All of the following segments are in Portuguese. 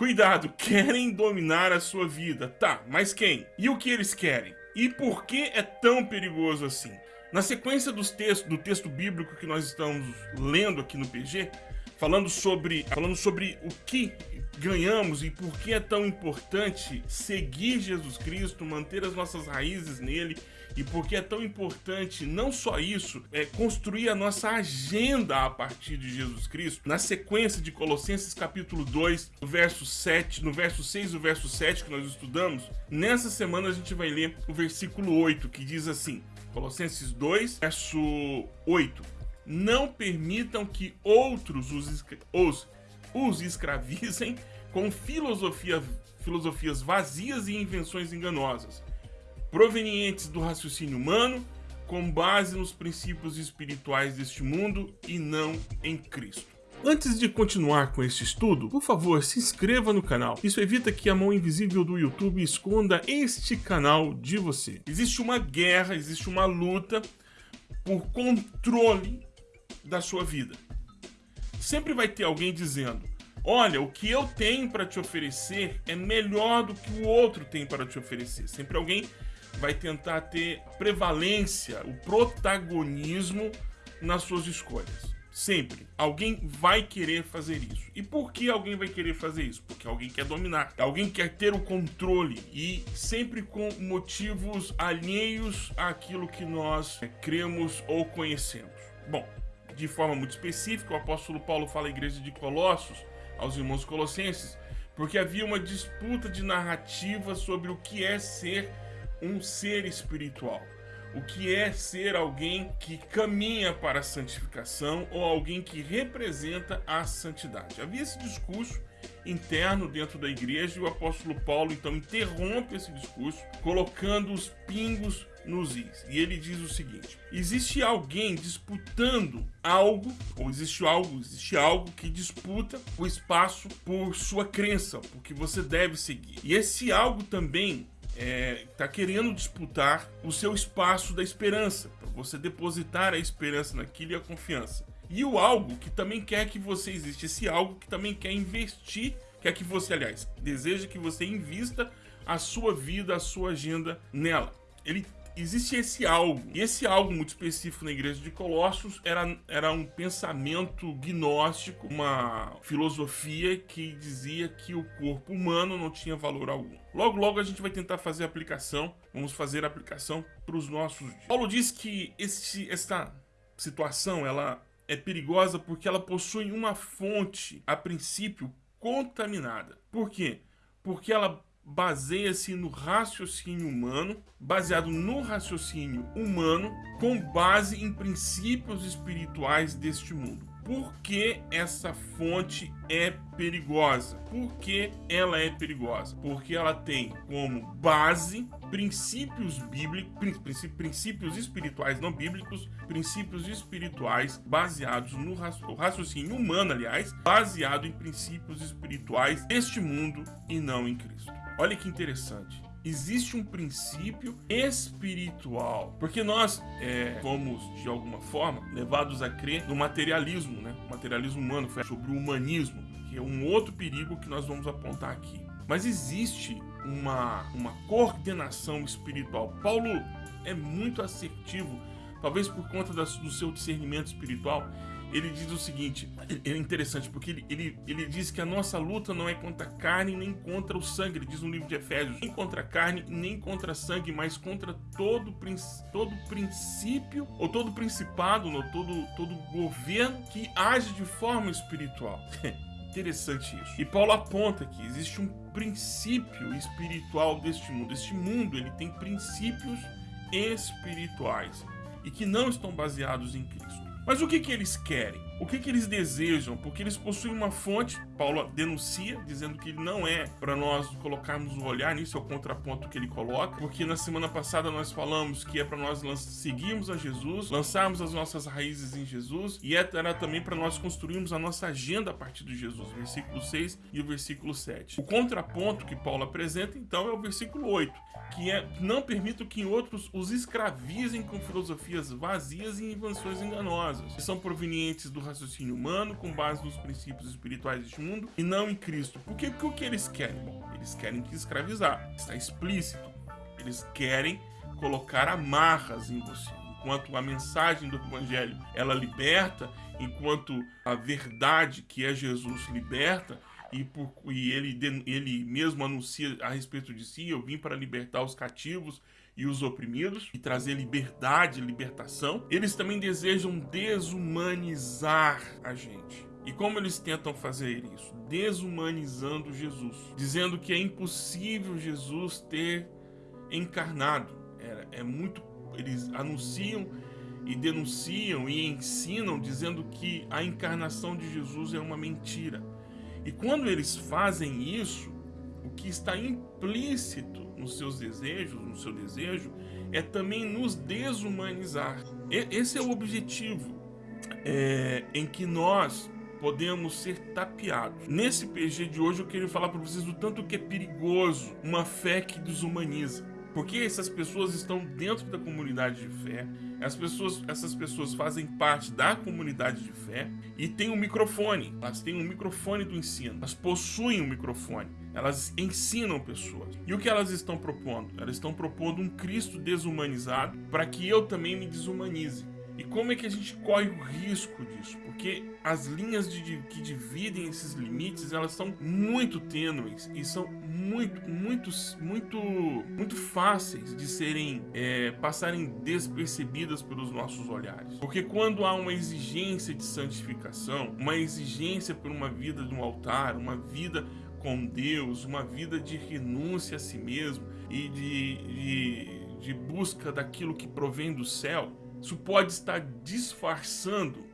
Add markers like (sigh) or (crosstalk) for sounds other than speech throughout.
Cuidado, querem dominar a sua vida. Tá, mas quem? E o que eles querem? E por que é tão perigoso assim? Na sequência dos textos, do texto bíblico que nós estamos lendo aqui no PG, falando sobre, falando sobre o que ganhamos e por que é tão importante seguir Jesus Cristo, manter as nossas raízes nele e por que é tão importante não só isso, é construir a nossa agenda a partir de Jesus Cristo. Na sequência de Colossenses capítulo 2, no verso 7, no verso 6 e verso 7 que nós estudamos, nessa semana a gente vai ler o versículo 8, que diz assim: Colossenses 2, verso 8. Não permitam que outros os, os, os escravizem com filosofia, filosofias vazias e invenções enganosas, provenientes do raciocínio humano, com base nos princípios espirituais deste mundo e não em Cristo. Antes de continuar com este estudo, por favor, se inscreva no canal. Isso evita que a mão invisível do YouTube esconda este canal de você. Existe uma guerra, existe uma luta por controle da sua vida. Sempre vai ter alguém dizendo: Olha, o que eu tenho para te oferecer é melhor do que o outro tem para te oferecer. Sempre alguém vai tentar ter prevalência, o protagonismo nas suas escolhas. Sempre. Alguém vai querer fazer isso. E por que alguém vai querer fazer isso? Porque alguém quer dominar. Alguém quer ter o controle. E sempre com motivos alheios àquilo que nós é, cremos ou conhecemos. Bom, de forma muito específica, o apóstolo Paulo fala à igreja de Colossos, aos irmãos colossenses, porque havia uma disputa de narrativa sobre o que é ser um ser espiritual. O que é ser alguém que caminha para a santificação ou alguém que representa a santidade. Havia esse discurso interno dentro da igreja e o apóstolo Paulo então interrompe esse discurso, colocando os pingos nos is. E ele diz o seguinte: existe alguém disputando algo, ou existe algo, existe algo que disputa o espaço por sua crença, porque você deve seguir. E esse algo também está é, querendo disputar o seu espaço da esperança, para você depositar a esperança naquilo e a confiança. E o algo que também quer que você exista, esse algo que também quer investir, quer que você, aliás, deseja que você invista a sua vida, a sua agenda nela. Ele existe esse algo. E esse algo muito específico na igreja de Colossos era, era um pensamento gnóstico, uma filosofia que dizia que o corpo humano não tinha valor algum. Logo, logo a gente vai tentar fazer a aplicação. Vamos fazer a aplicação para os nossos dias. Paulo diz que este, esta situação ela é perigosa porque ela possui uma fonte, a princípio, contaminada. Por quê? Porque ela baseia-se no raciocínio humano, baseado no raciocínio humano, com base em princípios espirituais deste mundo. Por que essa fonte é perigosa? Por que ela é perigosa? Porque ela tem como base princípios bíblicos, princípios espirituais não bíblicos, princípios espirituais baseados no raciocínio humano, aliás, baseado em princípios espirituais deste mundo e não em Cristo. Olha que interessante existe um princípio espiritual. Porque nós é, fomos, de alguma forma, levados a crer no materialismo, né? O materialismo humano foi sobre o humanismo, que é um outro perigo que nós vamos apontar aqui. Mas existe uma, uma coordenação espiritual. Paulo é muito assertivo, talvez por conta do seu discernimento espiritual ele diz o seguinte, é interessante, porque ele, ele, ele diz que a nossa luta não é contra a carne nem contra o sangue, ele diz no livro de Efésios, nem contra a carne nem contra sangue, mas contra todo, todo princípio, ou todo principado, ou todo, todo governo que age de forma espiritual. (laughs) Interessante isso. E Paulo aponta que existe um princípio espiritual deste mundo. Este mundo ele tem princípios espirituais e que não estão baseados em Cristo. Mas o que, que eles querem? O que, que eles desejam? Porque eles possuem uma fonte, Paulo denuncia, dizendo que não é para nós colocarmos o olhar nisso, é o contraponto que ele coloca, porque na semana passada nós falamos que é para nós seguirmos a Jesus, lançarmos as nossas raízes em Jesus, e é, era também para nós construirmos a nossa agenda a partir de Jesus, versículo 6 e o versículo 7. O contraponto que Paulo apresenta, então, é o versículo 8, que é não permito que outros os escravizem com filosofias vazias e invenções enganosas, que são provenientes do raciocínio humano, com base nos princípios espirituais deste mundo e não em Cristo. Por? Porque o que eles querem? Bom, eles querem te escravizar. Está explícito. Eles querem colocar amarras em você. Enquanto a mensagem do evangelho ela liberta, enquanto a verdade que é Jesus liberta, e, por, e ele, ele mesmo anuncia a respeito de si: Eu vim para libertar os cativos e os oprimidos e trazer liberdade, libertação. Eles também desejam desumanizar a gente. E como eles tentam fazer isso? Desumanizando Jesus, dizendo que é impossível Jesus ter encarnado. É, é muito. Eles anunciam e denunciam e ensinam dizendo que a encarnação de Jesus é uma mentira. E quando eles fazem isso, o que está implícito nos seus desejos, no seu desejo, é também nos desumanizar. E, esse é o objetivo é, em que nós podemos ser tapeados. Nesse PG de hoje eu queria falar para vocês do tanto que é perigoso uma fé que desumaniza. Porque essas pessoas estão dentro da comunidade de fé, as pessoas, essas pessoas fazem parte da comunidade de fé e têm um microfone. Elas têm um microfone do ensino. Elas possuem um microfone. Elas ensinam pessoas. E o que elas estão propondo? Elas estão propondo um Cristo desumanizado para que eu também me desumanize. E como é que a gente corre o risco disso? Porque as linhas de, de, que dividem esses limites, elas são muito tênues e são muito, muito, muito, muito fáceis de serem, é, passarem despercebidas pelos nossos olhares. Porque quando há uma exigência de santificação, uma exigência por uma vida de um altar, uma vida com Deus, uma vida de renúncia a si mesmo e de, de, de busca daquilo que provém do céu, isso pode estar disfarçando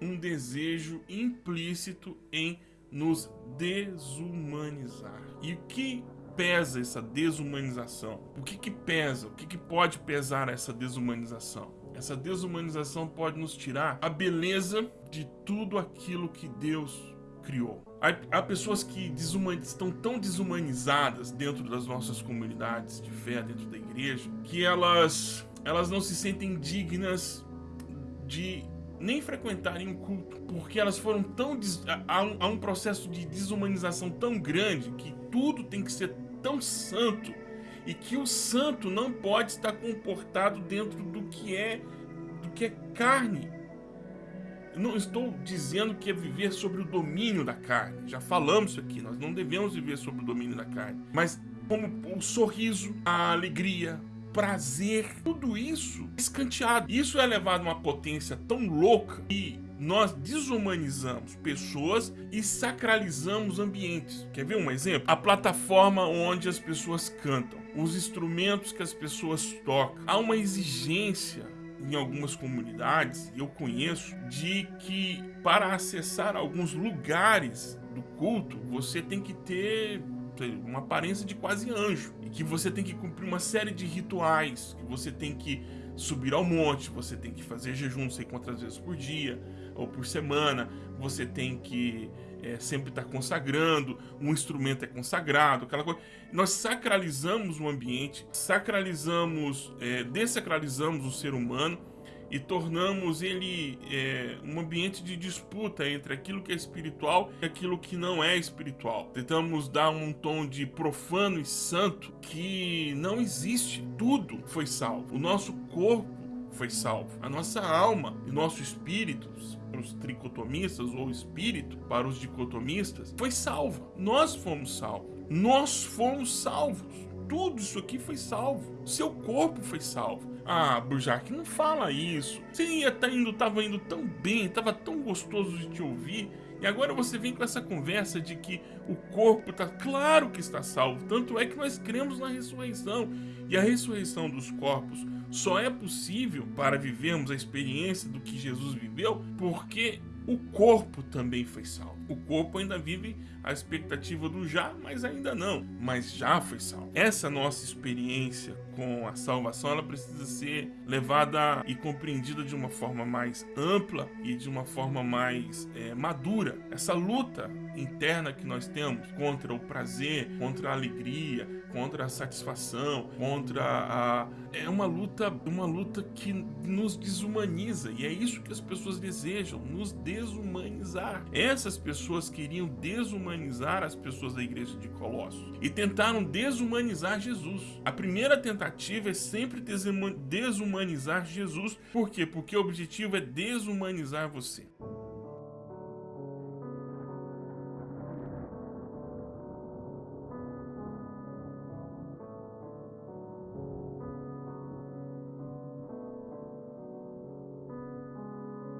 um desejo implícito em nos desumanizar. E o que pesa essa desumanização? O que, que pesa? O que, que pode pesar essa desumanização? Essa desumanização pode nos tirar a beleza de tudo aquilo que Deus criou. Há, há pessoas que estão tão desumanizadas dentro das nossas comunidades de fé, dentro da igreja, que elas elas não se sentem dignas de nem frequentarem o culto, porque elas foram tão há um, há um processo de desumanização tão grande que tudo tem que ser tão santo e que o santo não pode estar comportado dentro do que é do que é carne. Eu não estou dizendo que é viver sobre o domínio da carne. Já falamos isso aqui. Nós não devemos viver sobre o domínio da carne. Mas como o sorriso, a alegria, prazer, tudo isso escanteado. Isso é levado a uma potência tão louca que nós desumanizamos pessoas e sacralizamos ambientes. Quer ver um exemplo? A plataforma onde as pessoas cantam, os instrumentos que as pessoas tocam. Há uma exigência em algumas comunidades, eu conheço, de que para acessar alguns lugares do culto, você tem que ter uma aparência de quase anjo. Que você tem que cumprir uma série de rituais, que você tem que subir ao monte, você tem que fazer jejum não sei quantas vezes por dia ou por semana, você tem que é, sempre estar consagrando, um instrumento é consagrado, aquela coisa. Nós sacralizamos o ambiente, sacralizamos, é, desacralizamos o ser humano e tornamos ele é, um ambiente de disputa entre aquilo que é espiritual e aquilo que não é espiritual. Tentamos dar um tom de profano e santo que não existe. Tudo foi salvo. O nosso corpo foi salvo. A nossa alma e nosso espírito, para os tricotomistas, ou espírito para os dicotomistas, foi salvo. Nós fomos salvos. Nós fomos salvos. Tudo isso aqui foi salvo. Seu corpo foi salvo. Ah, Burjac, não fala isso. Você ia tá indo, tava indo tão bem, tava tão gostoso de te ouvir. E agora você vem com essa conversa de que o corpo tá claro que está salvo. Tanto é que nós cremos na ressurreição. E a ressurreição dos corpos só é possível para vivermos a experiência do que Jesus viveu, porque o corpo também foi salvo. O corpo ainda vive a expectativa do já, mas ainda não. Mas já foi salvo. Essa nossa experiência com a salvação, ela precisa ser levada e compreendida de uma forma mais ampla e de uma forma mais é, madura. Essa luta interna que nós temos contra o prazer, contra a alegria, contra a satisfação, contra a é uma luta, uma luta que nos desumaniza e é isso que as pessoas desejam, nos desumanizar. Essas pessoas queriam desumanizar as pessoas da igreja de Colossos e tentaram desumanizar Jesus. A primeira tentativa é sempre desumanizar Jesus. Por quê? Porque o objetivo é desumanizar você.